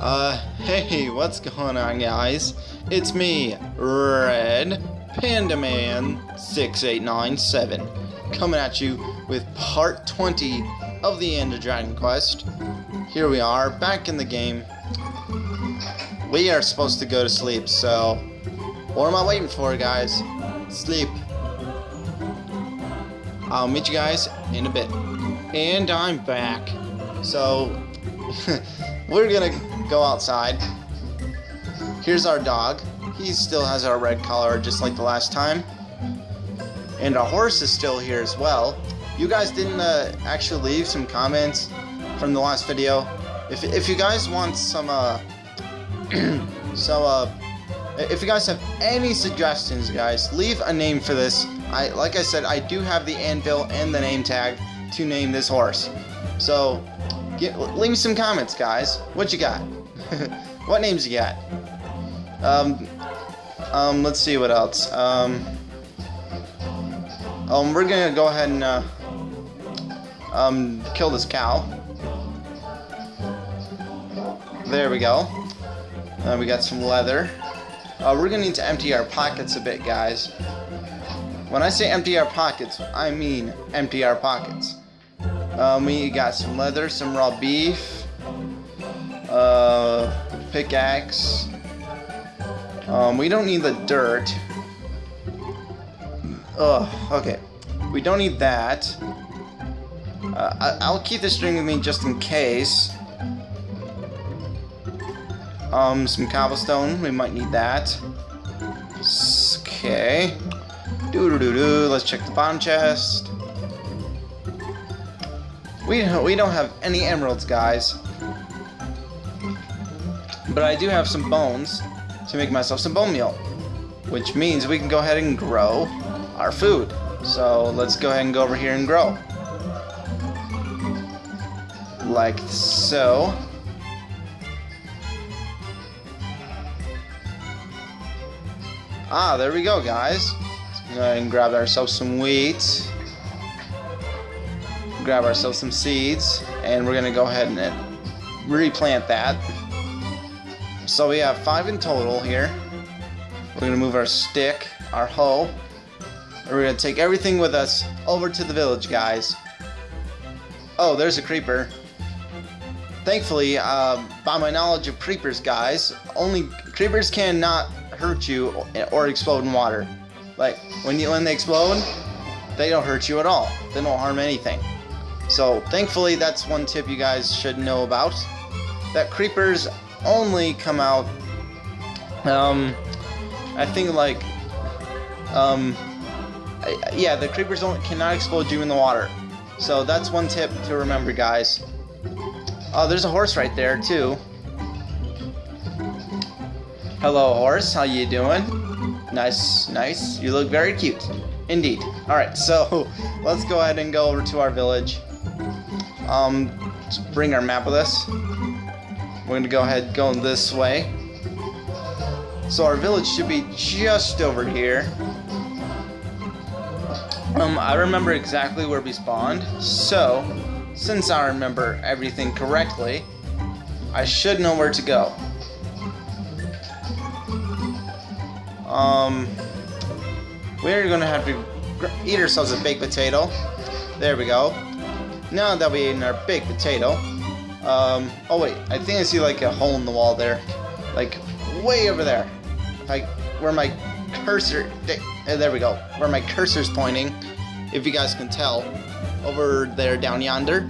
Uh, hey, what's going on, guys? It's me, Red Panda Man 6897, coming at you with part 20 of the Ender Dragon Quest. Here we are, back in the game. We are supposed to go to sleep, so what am I waiting for, guys? Sleep. I'll meet you guys in a bit. And I'm back. So, we're gonna go outside. Here's our dog. He still has our red collar just like the last time. And our horse is still here as well. You guys didn't uh, actually leave some comments from the last video. If, if you guys want some, uh, so, uh, if you guys have any suggestions, guys, leave a name for this. I, like I said, I do have the anvil and the name tag to name this horse. So, get, leave me some comments, guys. What you got? what names you got? Um, um, let's see what else. Um, um, we're gonna go ahead and, uh, um, kill this cow. There we go. Uh, we got some leather. Uh, we're gonna need to empty our pockets a bit, guys. When I say empty our pockets, I mean empty our pockets. Um, we got some leather, some raw beef, uh, pickaxe. Um, we don't need the dirt. Ugh, okay. We don't need that. Uh, I will keep the string with me just in case. Um, some cobblestone, we might need that. Okay. Doo doo doo doo. Let's check the bottom chest. We we don't have any emeralds, guys. But I do have some bones to make myself some bone meal. Which means we can go ahead and grow our food. So let's go ahead and go over here and grow. Like so. Ah, there we go, guys. Let's go ahead and grab ourselves some wheat. Grab ourselves some seeds. And we're going to go ahead and replant that. So we have five in total here. We're to move our stick, our hoe. And we're to take everything with us over to the village, guys. Oh, there's a creeper. Thankfully, uh, by my knowledge of creepers, guys, only creepers cannot hurt you or explode in water. Like, when, you, when they explode, they don't hurt you at all. They don't harm anything. So, thankfully, that's one tip you guys should know about. That creepers only come out, um, I think like, um, I, yeah, the creepers don't cannot explode you in the water. So that's one tip to remember, guys. Oh, there's a horse right there too. Hello, horse. How you doing? Nice, nice. You look very cute. Indeed. Alright, so let's go ahead and go over to our village. Um, bring our map with us. We're to go ahead going this way. So our village should be just over here. Um, I remember exactly where we spawned, so since I remember everything correctly, I should know where to go. Um, we're gonna have to eat ourselves a baked potato. There we go. Now that we ate in our baked potato, um, oh wait, I think I see like a hole in the wall there. Like, way over there. Like, where my cursor, uh, there we go. Where my cursor's pointing, if you guys can tell. Over there, down yonder,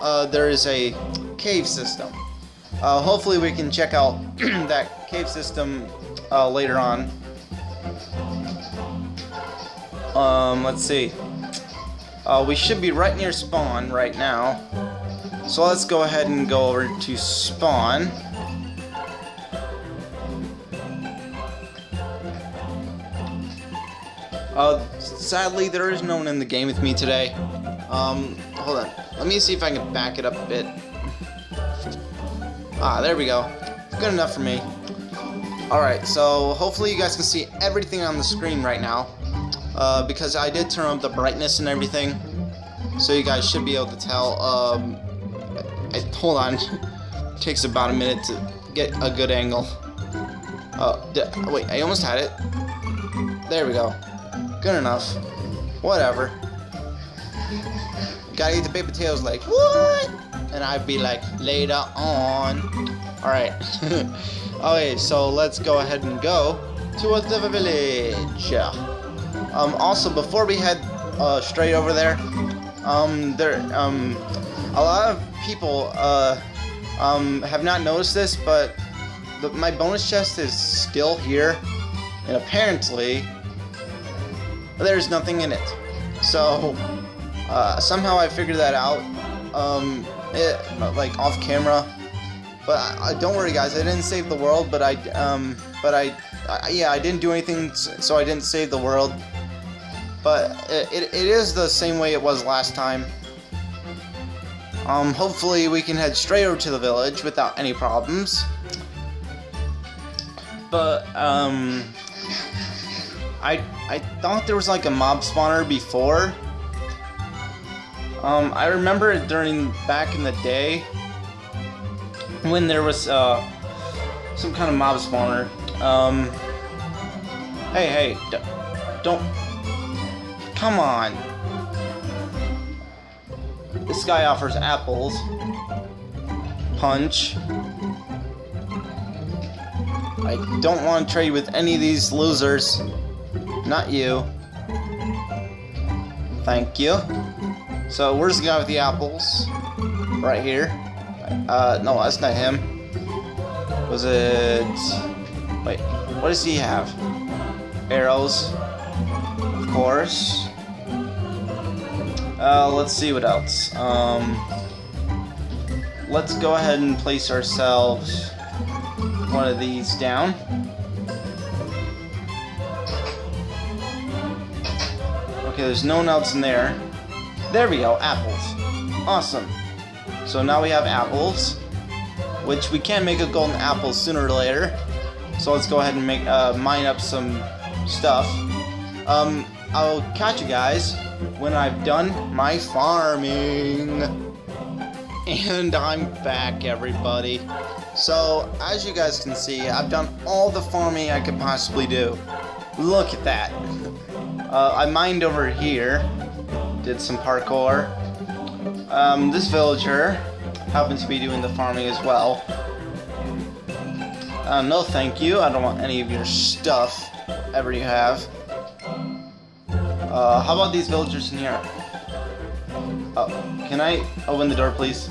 uh, there is a cave system. Uh, hopefully we can check out that cave system uh, later on. Um, let's see. Uh, we should be right near spawn right now. So let's go ahead and go over to spawn. Uh, sadly, there is no one in the game with me today. Um, hold on. Let me see if I can back it up a bit. Ah, there we go. Good enough for me. Alright, so hopefully you guys can see everything on the screen right now. Uh, because I did turn up the brightness and everything. So you guys should be able to tell. Um, hold on. takes about a minute to get a good angle. Oh, wait, I almost had it. There we go. Good enough. Whatever. Gotta eat the baked potatoes like, what? And I'd be like, later on. Alright. okay, so let's go ahead and go to the village. Um, also, before we head uh, straight over there, um, there, um, a lot of people, uh, um, have not noticed this, but the, my bonus chest is still here, and apparently, there's nothing in it. So, uh, somehow I figured that out, um, it, like, off camera, but don't worry guys, I didn't save the world, but I, um, but I, I, yeah, I didn't do anything, so I didn't save the world, but it, it, it is the same way it was last time. Um, hopefully we can head straight over to the village without any problems. But, um, I, I thought there was like a mob spawner before. Um, I remember it during, back in the day, when there was, uh, some kind of mob spawner. Um, hey, hey, don't, come on. This guy offers apples. Punch. I don't want to trade with any of these losers. Not you. Thank you. So, where's the guy with the apples? Right here. Uh, no, that's not him. Was it... Wait, what does he have? Arrows. Of course. Uh, let's see what else. Um, let's go ahead and place ourselves one of these down. Okay, there's no one else in there. There we go, apples. Awesome. So now we have apples, which we can make a golden apple sooner or later. So let's go ahead and make uh, mine up some stuff. Um, I'll catch you guys when I've done my farming. And I'm back, everybody. So, as you guys can see, I've done all the farming I could possibly do. Look at that. Uh, I mined over here. Did some parkour. Um, this villager happens to be doing the farming as well. Uh, no thank you, I don't want any of your stuff, ever you have. Uh, how about these villagers in here? Oh, can I open the door, please?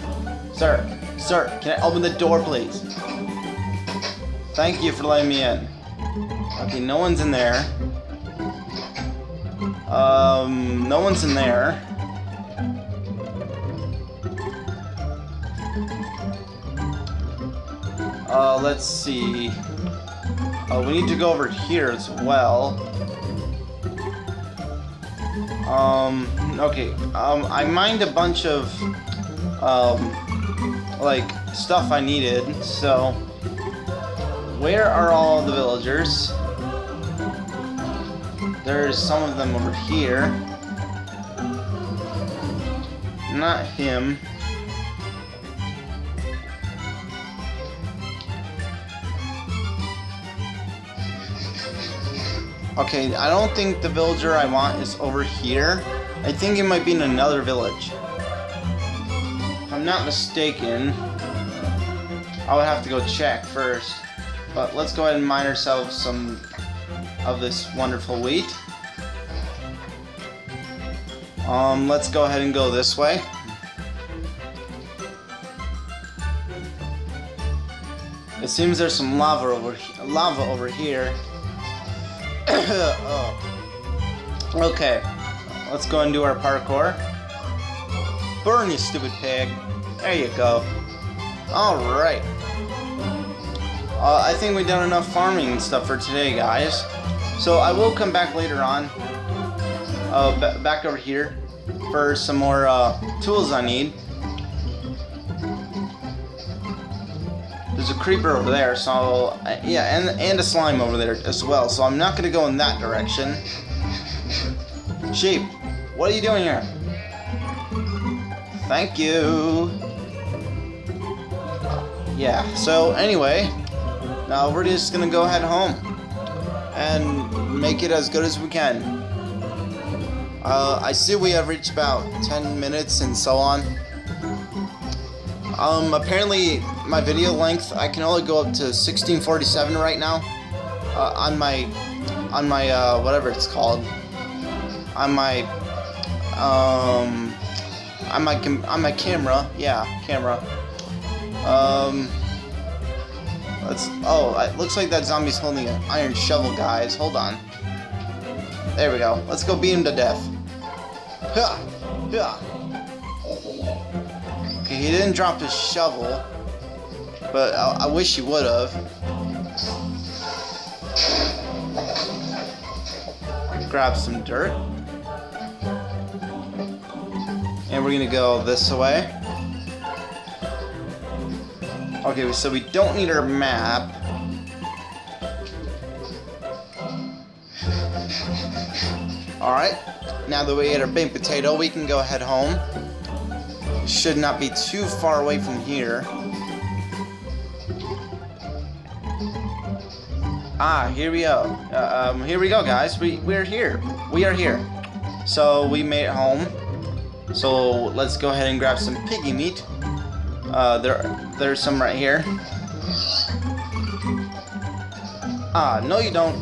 Sir, sir, can I open the door, please? Thank you for letting me in. Okay, no one's in there. Um, no one's in there. Uh, let's see. Uh, we need to go over here as well. Um, okay, um, I mined a bunch of, um, like, stuff I needed, so, where are all the villagers? There's some of them over here. Not him. Okay, I don't think the villager I want is over here. I think it might be in another village. If I'm not mistaken, I would have to go check first. But let's go ahead and mine ourselves some of this wonderful wheat. Um, let's go ahead and go this way. It seems there's some lava over lava over here. Okay, let's go and do our parkour. Burn, you stupid pig. There you go. Alright. Uh, I think we've done enough farming and stuff for today, guys. So I will come back later on, uh, back over here, for some more uh, tools I need. There's a creeper over there, so uh, yeah, and and a slime over there as well. So I'm not gonna go in that direction. Sheep, what are you doing here? Thank you. yeah, so anyway, now we're just gonna go head home and make it as good as we can. Uh, I see we have reached about 10 minutes and so on. Um, apparently my video length, I can only go up to 1647 right now. Uh, on my, on my, uh, whatever it's called. On my, um, on my, on my camera, yeah, camera. Um, let's, oh, it looks like that zombie's holding an iron shovel, guys. Hold on. There we go. Let's go beat him to death. Ha! Ha! Okay, he didn't drop his shovel, but I, I wish you would have. Grab some dirt. And we're gonna go this way. Okay, so we don't need our map. Alright, now that we ate our baked potato, we can go head home. Should not be too far away from here. Ah, here we go. Uh, um, here we go, guys. We, we're here. We are here. So, we made it home. So, let's go ahead and grab some piggy meat. Uh, there, there's some right here. Ah, no you don't.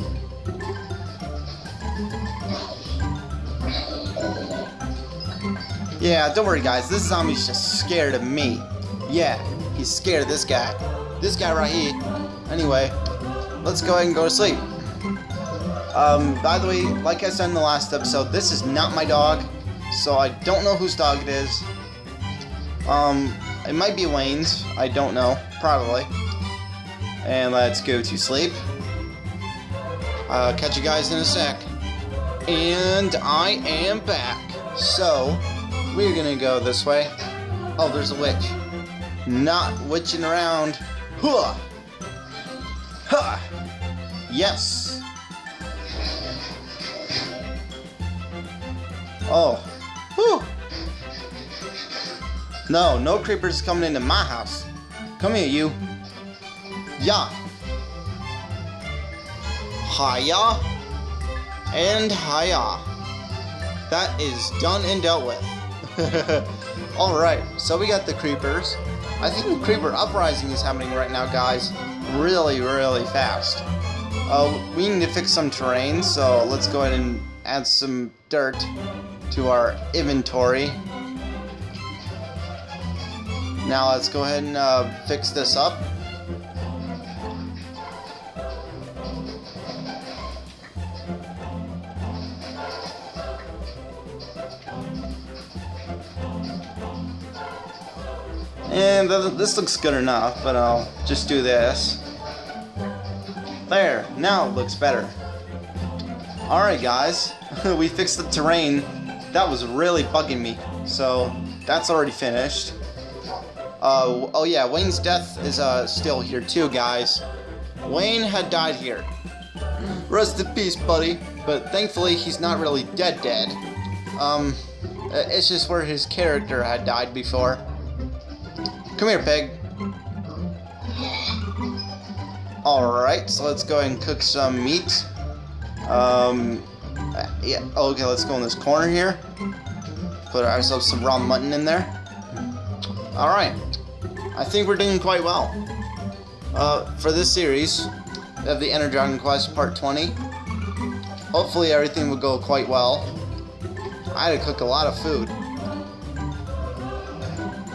Yeah, don't worry guys, this zombie's just scared of me. Yeah, he's scared of this guy. This guy right here. Anyway, let's go ahead and go to sleep. Um, by the way, like I said in the last episode, this is not my dog, so I don't know whose dog it is. Um, it might be Wayne's. I don't know. Probably. And let's go to sleep. Uh, catch you guys in a sec. And I am back. So, we're gonna go this way. Oh, there's a witch. Not witching around. Huh! Huh! Yes! Oh. Whew! No, no creepers coming into my house. Come here, you. Yeah. Hiya. And hiya. That is done and dealt with. Alright, so we got the creepers. I think the creeper uprising is happening right now, guys. Really, really fast. Uh, we need to fix some terrain, so let's go ahead and add some dirt to our inventory. Now let's go ahead and uh, fix this up. And th this looks good enough, but I'll just do this. Now it looks better. Alright guys, we fixed the terrain. That was really bugging me, so that's already finished. Uh, oh yeah, Wayne's death is uh, still here too, guys. Wayne had died here. Rest in peace, buddy. But thankfully, he's not really dead dead. Um, it's just where his character had died before. Come here, pig. Alright, so let's go and cook some meat. Um, yeah, okay, let's go in this corner here. Put ourselves some raw mutton in there. Alright, I think we're doing quite well. Uh, for this series of the Ender Dragon Quest Part 20, hopefully everything will go quite well. I had to cook a lot of food.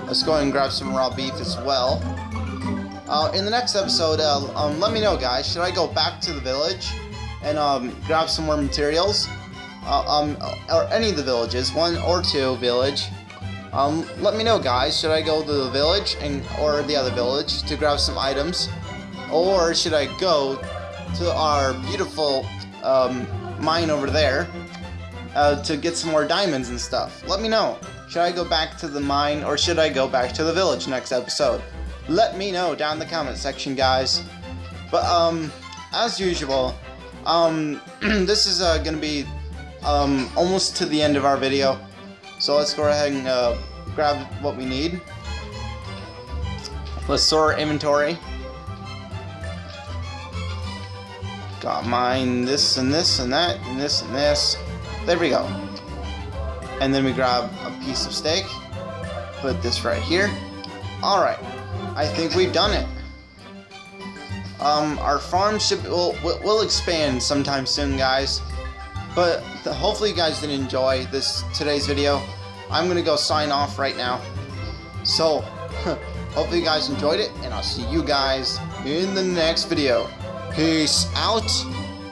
Let's go and grab some raw beef as well. Uh, in the next episode, uh, um, let me know, guys. Should I go back to the village and um, grab some more materials? Uh, um, or any of the villages, one or two village. Um, let me know, guys. Should I go to the village and or the other village to grab some items, or should I go to our beautiful um, mine over there uh, to get some more diamonds and stuff? Let me know. Should I go back to the mine or should I go back to the village next episode? Let me know down in the comment section, guys. But um, as usual, um, this is uh, gonna be um, almost to the end of our video. So let's go ahead and uh, grab what we need. Let's sort our inventory. Got mine this and this and that and this and this. There we go. And then we grab a piece of steak. Put this right here. Alright. I think we've done it. Um, our farm should will will expand sometime soon, guys. But hopefully you guys did enjoy this today's video. I'm gonna go sign off right now. So, hopefully you guys enjoyed it, and I'll see you guys in the next video. Peace out,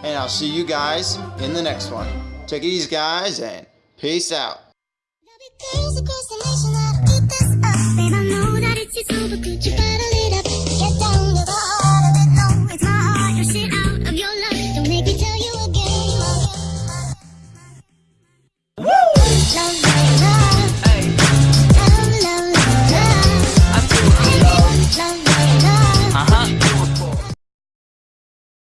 and I'll see you guys in the next one. Take it easy, guys, and peace out. It's over, could you better lead up?